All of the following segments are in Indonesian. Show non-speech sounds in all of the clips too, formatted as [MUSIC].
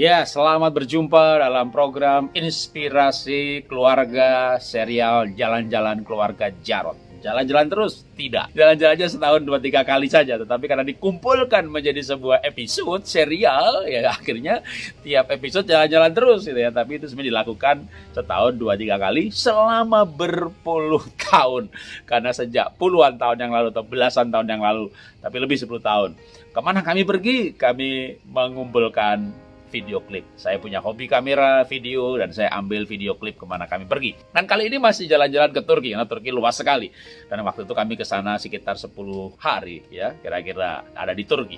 Ya, selamat berjumpa dalam program Inspirasi Keluarga serial Jalan-Jalan Keluarga Jarot. Jalan-jalan terus? Tidak. Jalan-jalannya setahun dua tiga kali saja, tetapi karena dikumpulkan menjadi sebuah episode serial, ya [LAUGHS] akhirnya tiap episode jalan-jalan terus gitu ya. Tapi itu sebenarnya dilakukan setahun dua tiga kali selama berpuluh [LAUGHS] tahun. Karena sejak puluhan tahun yang lalu atau belasan tahun yang lalu, tapi lebih 10 tahun. Ke mana kami pergi? Kami mengumpulkan video klip. Saya punya hobi kamera video dan saya ambil video klip ke mana kami pergi. Dan kali ini masih jalan-jalan ke Turki karena Turki luas sekali. Dan waktu itu kami ke sana sekitar 10 hari ya, kira-kira ada di Turki.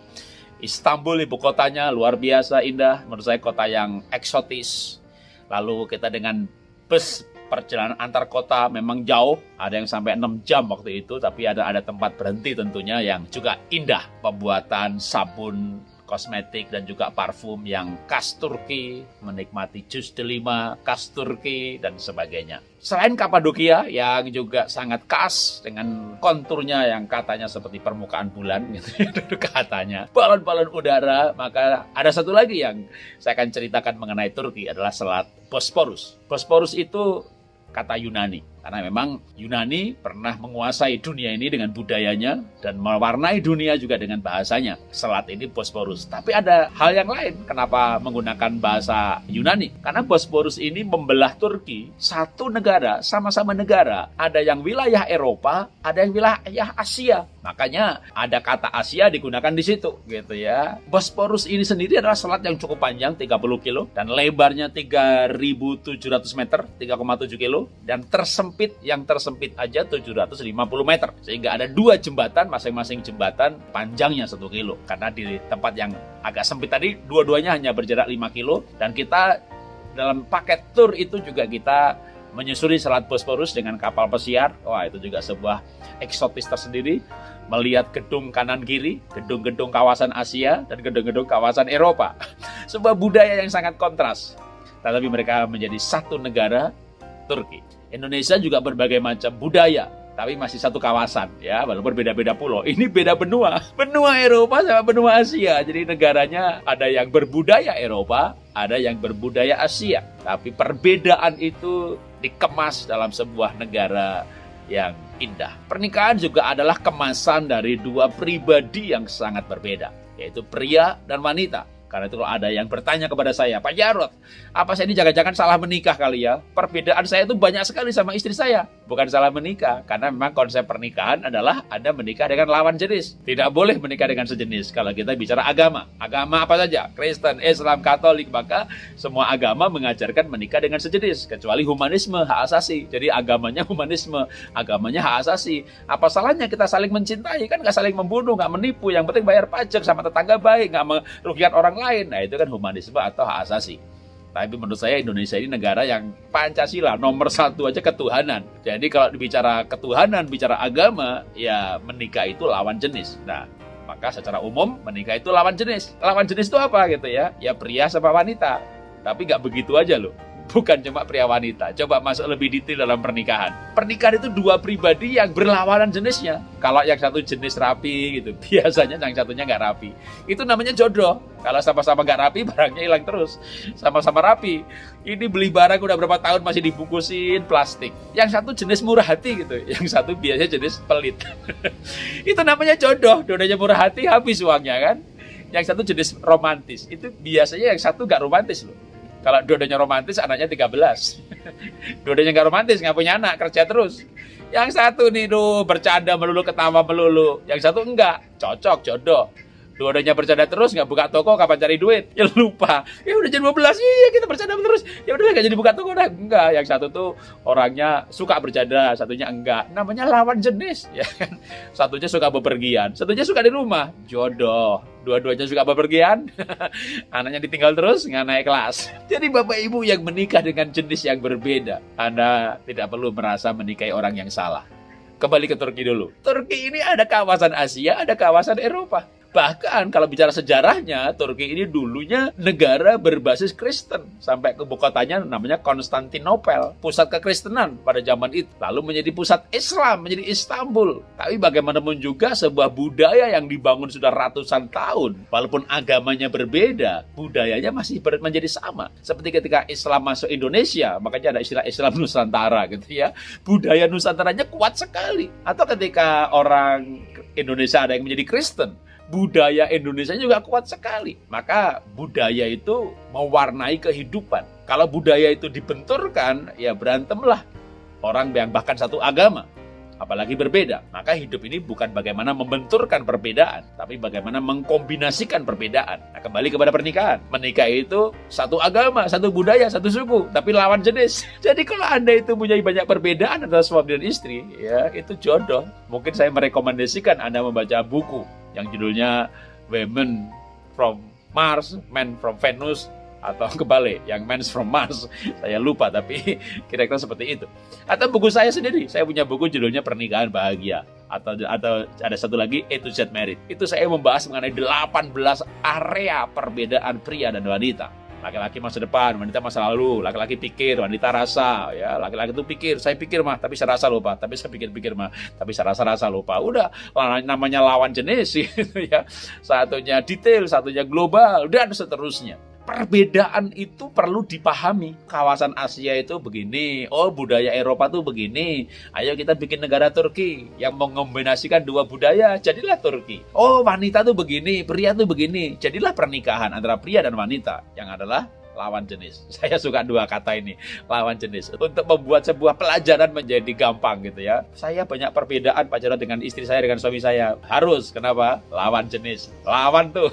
Istanbul ibu kotanya luar biasa indah, menurut saya kota yang eksotis. Lalu kita dengan bus perjalanan antar kota memang jauh, ada yang sampai 6 jam waktu itu, tapi ada ada tempat berhenti tentunya yang juga indah. Pembuatan sabun kosmetik dan juga parfum yang khas Turki, menikmati jus delima khas Turki dan sebagainya. Selain Kapadokia yang juga sangat khas dengan konturnya yang katanya seperti permukaan bulan gitu [LAUGHS] katanya. Balon-balon udara, maka ada satu lagi yang saya akan ceritakan mengenai Turki adalah Selat Bosporus. Bosporus itu kata Yunani. Karena memang Yunani pernah menguasai dunia ini dengan budayanya dan mewarnai dunia juga dengan bahasanya. Selat ini Bosporus. Tapi ada hal yang lain kenapa menggunakan bahasa Yunani. Karena Bosporus ini membelah Turki satu negara sama-sama negara. Ada yang wilayah Eropa, ada yang wilayah Asia. Makanya ada kata Asia digunakan di situ gitu ya. Bosporus ini sendiri adalah selat yang cukup panjang 30 kilo dan lebarnya 3700 meter, 3,7 kilo dan tersempit sempit yang tersempit aja 750 meter sehingga ada dua jembatan masing-masing jembatan panjangnya satu kilo karena di tempat yang agak sempit tadi dua-duanya hanya berjarak 5 kilo dan kita dalam paket tour itu juga kita menyusuri Selat Bosporus dengan kapal pesiar. Wah, itu juga sebuah eksotis tersendiri. Melihat gedung kanan kiri, gedung-gedung kawasan Asia dan gedung-gedung kawasan Eropa. [LAUGHS] Sebuah budaya yang sangat kontras. Tetapi mereka menjadi satu negara Turki. Indonesia juga berbagai macam budaya, tapi masih satu kawasan ya, walaupun beda-beda pulau. [LAUGHS] Ini beda benua, benua Eropa sama benua Asia. Jadi negaranya ada yang berbudaya Eropa, ada yang berbudaya Asia. Tapi perbedaan itu dikemas dalam sebuah negara yang indah. Pernikahan juga adalah kemasan dari dua pribadi yang sangat berbeda, yaitu pria dan wanita. Karena itu ada yang bertanya kepada saya, Pak Jarot, apa saya ini jangan-jangan salah menikah kali ya? Perbedaan saya itu banyak sekali sama istri saya. Bukan salah menikah, karena memang konsep pernikahan adalah Anda menikah dengan lawan jenis. Tidak boleh menikah dengan sejenis kalau kita bicara agama. Agama apa saja? Kristen, Islam, Katolik, maka semua agama mengajarkan menikah dengan sejenis. Kecuali humanisme, hak asasi. Jadi agamanya humanisme, agamanya hak asasi. Apa salahnya kita saling mencintai? Kan nggak saling membunuh, nggak menipu. Yang penting bayar pajak sama tetangga baik, nggak merugikan orang lain. Nah itu kan humanisme atau hak asasi. Tapi menurut saya Indonesia ini negara yang Pancasila nomor satu aja ketuhanan. Jadi kalau bicara ketuhanan, bicara agama, ya menikah itu lawan jenis. Nah, maka secara umum menikah itu lawan jenis. Lawan jenis itu apa gitu ya? Ya pria sama wanita. Tapi nggak begitu aja loh bukan cuma pria wanita. Coba masuk lebih detail dalam pernikahan. Pernikahan itu dua pribadi yang berlawanan jenisnya. Kalau yang satu jenis rapi gitu, [LAUGHS] biasanya yang satunya nggak rapi. Itu namanya jodoh. Kalau sama-sama nggak rapi, [LAUGHS] barangnya hilang terus. Sama-sama rapi. Ini beli barang udah berapa tahun masih dibungkusin plastik. Yang satu jenis murah hati gitu. [LAUGHS] Yang satu biasanya jenis pelit. itu namanya jodoh. Dodanya murah hati, habis uangnya kan. Yang satu jenis romantis. Itu biasanya yang satu nggak romantis loh kalau dua-duanya romantis, anaknya 13. [LAUGHS] dua-duanya nggak romantis, nggak punya anak, kerja terus. Yang satu nih, tuh bercanda melulu, ketawa melulu. Yang satu enggak, cocok, jodoh. Dua-duanya bercanda terus, nggak buka toko, kapan cari duit? [LAUGHS] Ya lupa. Ya udah jam 12, iya kita bercanda terus. Ya udah nggak jadi buka toko dah. Enggak, yang satu tuh orangnya suka bercanda, satunya enggak. Namanya lawan jenis, [LAUGHS] ya kan. Satunya suka bepergian, satunya suka di rumah. Jodoh dua-duanya suka bepergian, [LAUGHS] anaknya ditinggal terus, nggak naik kelas. Jadi bapak ibu yang menikah dengan jenis yang berbeda, Anda tidak perlu merasa menikahi orang yang salah. Kembali ke Turki dulu. Turki ini ada kawasan Asia, ada kawasan Eropa. Bahkan kalau bicara sejarahnya, Turki ini dulunya negara berbasis Kristen. Sampai ke kotanya namanya Konstantinopel, pusat kekristenan pada zaman itu. Lalu menjadi pusat Islam, menjadi Istanbul. Tapi bagaimanapun juga sebuah budaya yang dibangun sudah ratusan tahun. Walaupun agamanya berbeda, budayanya masih menjadi sama. Seperti ketika Islam masuk Indonesia, makanya ada istilah Islam Nusantara gitu ya. Budaya Nusantaranya kuat sekali. Atau ketika orang Indonesia ada yang menjadi Kristen, budaya Indonesia juga kuat sekali. Maka budaya itu mewarnai kehidupan. Kalau budaya itu dibenturkan, ya berantemlah orang yang bahkan satu agama apalagi berbeda. Maka hidup ini bukan bagaimana membenturkan perbedaan, tapi bagaimana mengkombinasikan perbedaan. Nah, kembali kepada pernikahan. Menikah itu satu agama, satu budaya, satu suku, tapi lawan jenis. [LAUGHS] Jadi kalau Anda itu punya banyak perbedaan antara suami dan istri, ya itu jodoh. Mungkin saya merekomendasikan Anda membaca buku yang judulnya Women from Mars, Men from Venus, atau [LAUGHS] kebalik yang Men's from Mars. Saya lupa tapi [LAUGHS] kira-kira seperti itu. Atau buku saya sendiri. Saya punya buku judulnya pernikahan bahagia. Atau atau ada satu lagi A to Z Married itu saya membahas mengenai 18 area perbedaan pria dan wanita laki-laki masa depan, wanita masa lalu, laki-laki pikir, wanita rasa, ya, laki-laki itu pikir, saya pikir mah, tapi saya rasa lupa, tapi saya pikir-pikir mah, tapi saya rasa-rasa lupa. Udah, namanya lawan jenis gitu [LAUGHS] ya. Satunya detail, satunya global, dan seterusnya perbedaan itu perlu dipahami. Kawasan Asia itu begini, oh budaya Eropa tuh begini. Ayo kita bikin negara Turki yang mengombinasikan dua budaya, jadilah Turki. Oh wanita tuh begini, pria tuh begini, jadilah pernikahan antara pria dan wanita yang adalah lawan jenis. [LAUGHS] Saya suka dua kata ini, lawan jenis. Untuk membuat sebuah pelajaran menjadi gampang gitu ya. Saya banyak perbedaan pacaran dengan istri saya, dengan suami saya. Harus, kenapa? Lawan jenis. Lawan tuh.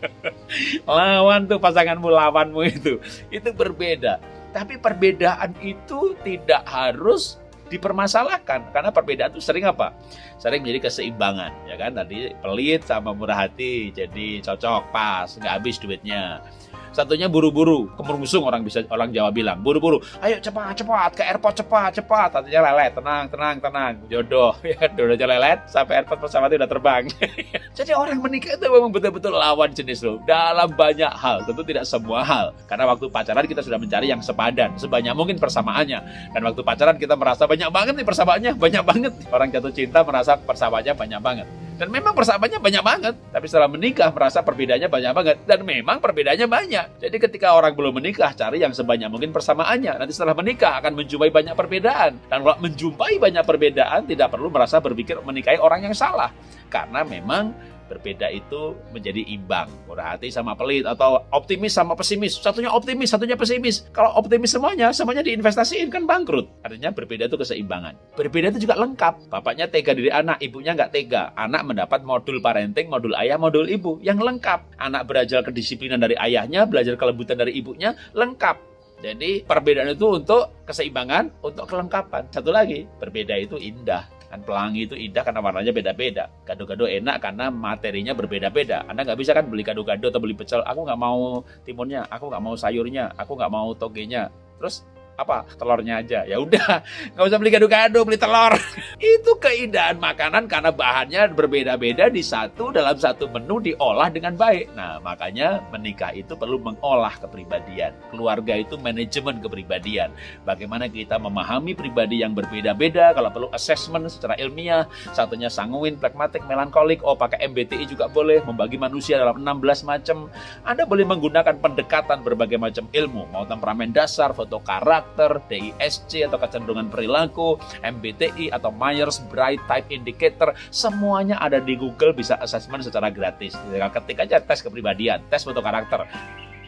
[LAUGHS] lawan tuh pasanganmu, lawanmu itu. Itu berbeda. Tapi perbedaan itu tidak harus dipermasalahkan karena perbedaan itu sering apa? Sering menjadi keseimbangan ya kan tadi pelit sama murah hati jadi cocok pas nggak habis duitnya Satunya buru-buru, kemerungsung orang bisa orang Jawa bilang. Buru-buru, ayo cepat cepat ke airport cepat cepat. Satunya lelet, tenang tenang tenang. Jodoh [LAUGHS] ya jodohnya lelet sampai airport pesawatnya udah terbang. [LAUGHS] Jadi orang menikah itu memang betul-betul lawan jenis loh. Dalam banyak hal, tentu tidak semua hal. Karena waktu pacaran kita sudah mencari yang sepadan, sebanyak mungkin persamaannya. Dan waktu pacaran kita merasa banyak banget nih persamaannya, banyak banget. Orang jatuh cinta merasa persamaannya banyak banget. Dan memang persamaannya banyak banget. Tapi setelah menikah merasa perbedaannya banyak banget. Dan memang perbedaannya banyak. Jadi ketika orang belum menikah, cari yang sebanyak mungkin persamaannya. Nanti setelah menikah akan menjumpai banyak perbedaan. Dan kalau menjumpai banyak perbedaan, tidak perlu merasa berpikir menikahi orang yang salah. Karena memang berbeda itu menjadi imbang. Murah hati sama pelit atau optimis sama pesimis. Satunya optimis, satunya pesimis. Kalau optimis semuanya, semuanya diinvestasiin kan bangkrut. Artinya berbeda itu keseimbangan. Berbeda itu juga lengkap. Bapaknya tega diri anak, ibunya nggak tega. Anak mendapat modul parenting, modul ayah, modul ibu yang lengkap. Anak belajar kedisiplinan dari ayahnya, belajar kelembutan dari ibunya, lengkap. Jadi perbedaan itu untuk keseimbangan, untuk kelengkapan. Satu lagi, berbeda itu indah. Kan pelangi itu indah karena warnanya beda-beda. Gado-gado enak karena materinya berbeda-beda. Anda nggak bisa kan beli gado-gado atau beli pecel. Aku nggak mau timunnya, aku nggak mau sayurnya, aku nggak mau togenya. Terus apa? Telurnya aja. Ya udah [LAUGHS] nggak usah beli gado-gado beli telur. [LAUGHS] Itu keindahan makanan karena bahannya berbeda-beda di satu dalam satu menu diolah dengan baik. Nah makanya menikah itu perlu mengolah kepribadian. Keluarga itu manajemen kepribadian. Bagaimana kita memahami pribadi yang berbeda-beda kalau perlu assessment secara ilmiah. Satunya sanguin pragmatik melankolik. Oh pakai MBTI juga boleh membagi manusia dalam 16 macam. Anda boleh menggunakan pendekatan berbagai macam ilmu. Mau temperamen dasar foto karakter karakter, DISC atau kecenderungan perilaku, MBTI atau Myers-Briggs Type Indicator, semuanya ada di Google bisa assessment secara gratis. Ketik aja tes kepribadian, tes foto karakter.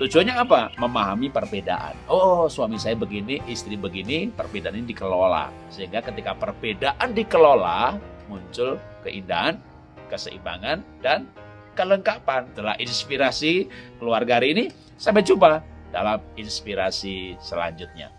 Tujuannya apa? Memahami perbedaan. Oh, suami saya begini, istri begini, perbedaan ini dikelola. Sehingga ketika perbedaan dikelola, muncul keindahan, keseimbangan, dan kelengkapan. Setelah inspirasi keluarga hari ini, sampai jumpa dalam inspirasi selanjutnya.